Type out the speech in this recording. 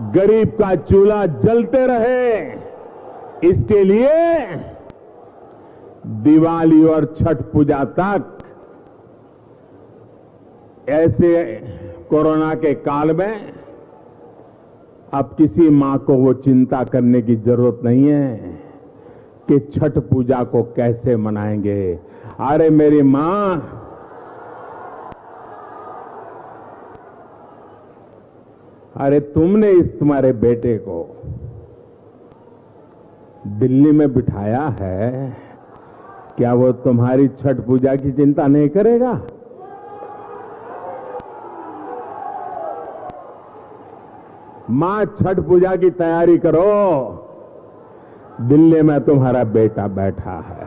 गरीब का चूल्हा जलते रहे। इसके लिए दिवाली और छठ पूजा तक ऐसे कोरोना के काल में अब किसी माँ को वो चिंता करने की ज़रूरत नहीं है कि छठ पूजा को कैसे मनाएँगे। अरे मेरी माँ अरे तुमने इस तुम्हारे बेटे को दिल्ली में बिठाया है, क्या वो तुम्हारी छठ पूजा की चिंता नहीं करेगा? माँ, छठ पूजा की तैयारी करो। दिल्ली में तुम्हारा बेटा बैठा है।